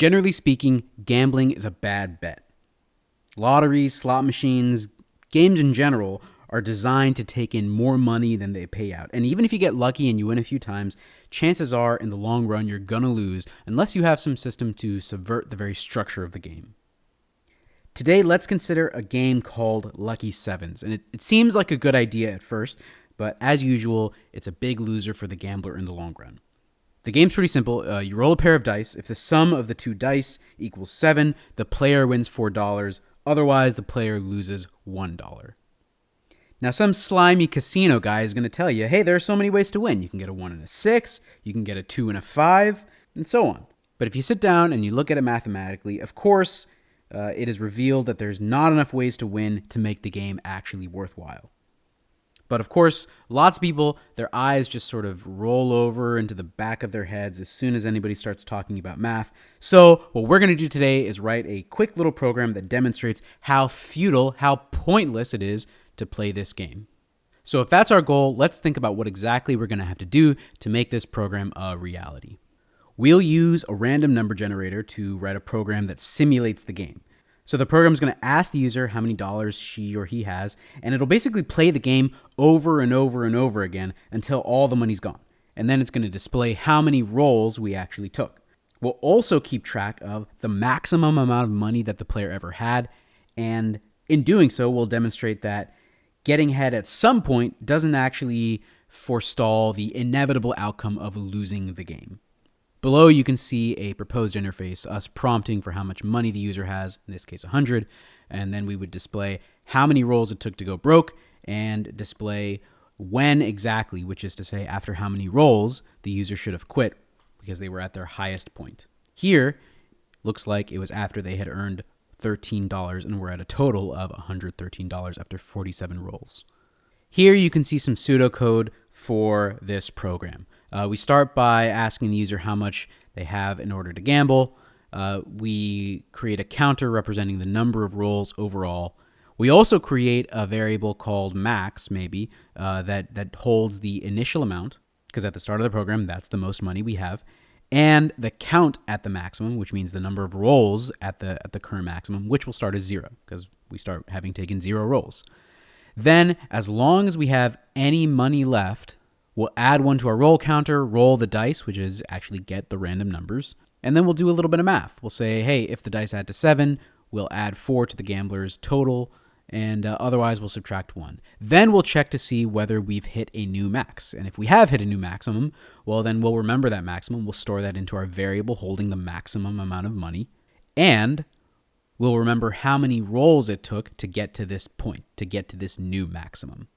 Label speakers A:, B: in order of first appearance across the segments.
A: Generally speaking, gambling is a bad bet. Lotteries, slot machines, games in general are designed to take in more money than they pay out. And even if you get lucky and you win a few times, chances are in the long run you're going to lose unless you have some system to subvert the very structure of the game. Today, let's consider a game called Lucky Sevens. And it, it seems like a good idea at first, but as usual, it's a big loser for the gambler in the long run. The game's pretty simple. Uh, you roll a pair of dice. If the sum of the two dice equals seven, the player wins $4. Otherwise, the player loses $1. Now, some slimy casino guy is going to tell you, hey, there are so many ways to win. You can get a 1 and a 6, you can get a 2 and a 5, and so on. But if you sit down and you look at it mathematically, of course, uh, it is revealed that there's not enough ways to win to make the game actually worthwhile. But of course, lots of people, their eyes just sort of roll over into the back of their heads as soon as anybody starts talking about math. So, what we're going to do today is write a quick little program that demonstrates how futile, how pointless it is to play this game. So, if that's our goal, let's think about what exactly we're going to have to do to make this program a reality. We'll use a random number generator to write a program that simulates the game. So the program is going to ask the user how many dollars she or he has, and it'll basically play the game over and over and over again until all the money's gone. And then it's going to display how many rolls we actually took. We'll also keep track of the maximum amount of money that the player ever had, and in doing so, we'll demonstrate that getting ahead at some point doesn't actually forestall the inevitable outcome of losing the game. Below, you can see a proposed interface, us prompting for how much money the user has, in this case 100, and then we would display how many rolls it took to go broke and display when exactly, which is to say after how many rolls the user should have quit because they were at their highest point. Here, looks like it was after they had earned $13 and were at a total of $113 after 47 rolls. Here you can see some pseudocode for this program. Uh, we start by asking the user how much they have in order to gamble. Uh, we create a counter representing the number of rolls overall. We also create a variable called max, maybe, uh, that, that holds the initial amount, because at the start of the program, that's the most money we have, and the count at the maximum, which means the number of rolls at the, at the current maximum, which will start as zero, because we start having taken zero rolls. Then, as long as we have any money left, We'll add one to our roll counter, roll the dice, which is actually get the random numbers, and then we'll do a little bit of math. We'll say, hey, if the dice add to seven, we'll add four to the gambler's total, and uh, otherwise we'll subtract one. Then we'll check to see whether we've hit a new max. And if we have hit a new maximum, well, then we'll remember that maximum. We'll store that into our variable holding the maximum amount of money. And we'll remember how many rolls it took to get to this point, to get to this new maximum.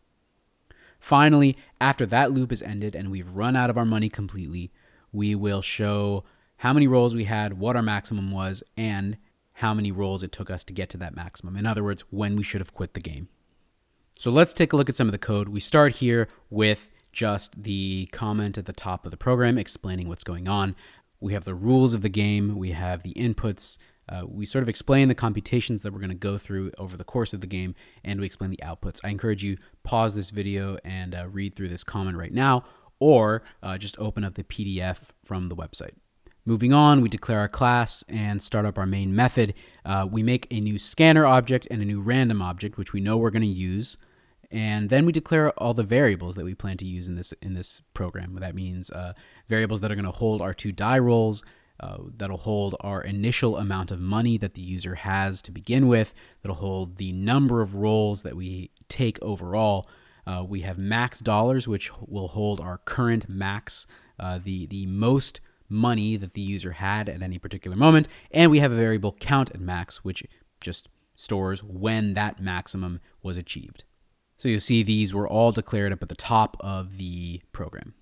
A: Finally, after that loop is ended and we've run out of our money completely, we will show how many rolls we had, what our maximum was, and how many rolls it took us to get to that maximum. In other words, when we should have quit the game. So let's take a look at some of the code. We start here with just the comment at the top of the program explaining what's going on. We have the rules of the game, we have the inputs, uh, we sort of explain the computations that we're going to go through over the course of the game, and we explain the outputs. I encourage you pause this video and uh, read through this comment right now, or uh, just open up the PDF from the website. Moving on, we declare our class and start up our main method. Uh, we make a new scanner object and a new random object, which we know we're going to use. And then we declare all the variables that we plan to use in this in this program. That means uh, variables that are going to hold our two die rolls, uh, that'll hold our initial amount of money that the user has to begin with. That'll hold the number of rolls that we take overall. Uh, we have max dollars, which will hold our current max, uh, the, the most money that the user had at any particular moment. And we have a variable count at max, which just stores when that maximum was achieved. So you'll see these were all declared up at the top of the program.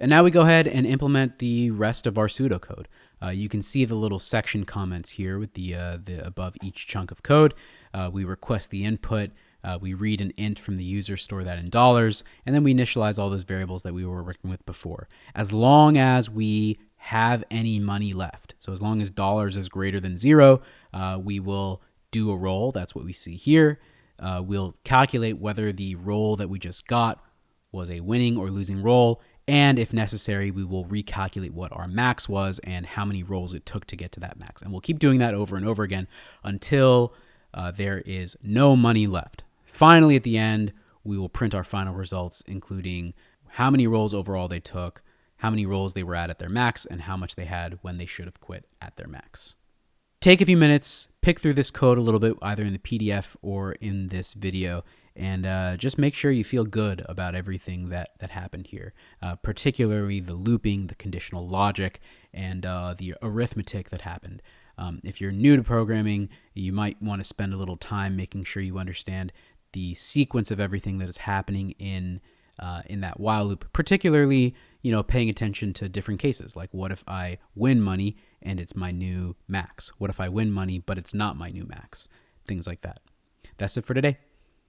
A: And now we go ahead and implement the rest of our pseudocode. Uh, you can see the little section comments here with the, uh, the above each chunk of code. Uh, we request the input. Uh, we read an int from the user, store that in dollars, and then we initialize all those variables that we were working with before. As long as we have any money left, so as long as dollars is greater than zero, uh, we will do a roll. That's what we see here. Uh, we'll calculate whether the roll that we just got was a winning or losing roll, And if necessary, we will recalculate what our max was and how many rolls it took to get to that max. And we'll keep doing that over and over again until uh, there is no money left. Finally, at the end, we will print our final results, including how many rolls overall they took, how many rolls they were at at their max, and how much they had when they should have quit at their max. Take a few minutes, pick through this code a little bit, either in the PDF or in this video, and uh, just make sure you feel good about everything that, that happened here, uh, particularly the looping, the conditional logic, and uh, the arithmetic that happened. Um, if you're new to programming, you might want to spend a little time making sure you understand the sequence of everything that is happening in uh, in that while loop, particularly you know paying attention to different cases. Like what if I win money and it's my new max? What if I win money but it's not my new max? Things like that. That's it for today.